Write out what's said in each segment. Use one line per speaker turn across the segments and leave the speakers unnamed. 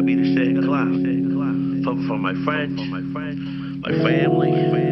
gotta be the shit in class. For, for my friends, my family.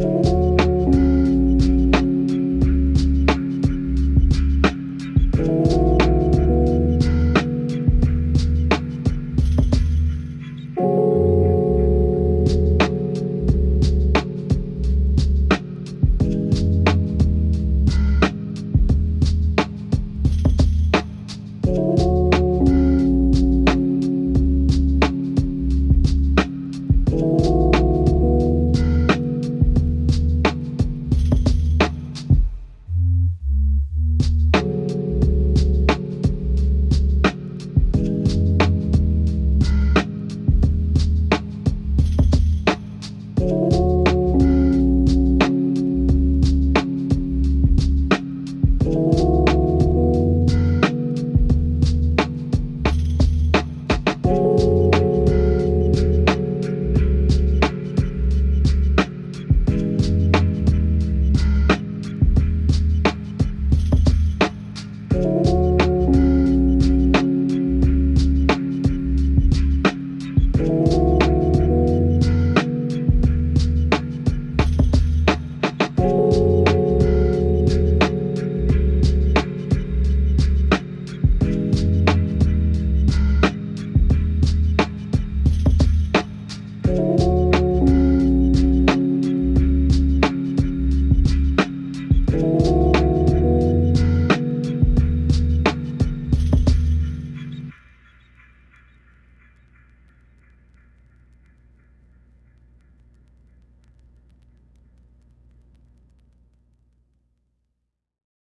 Thank you.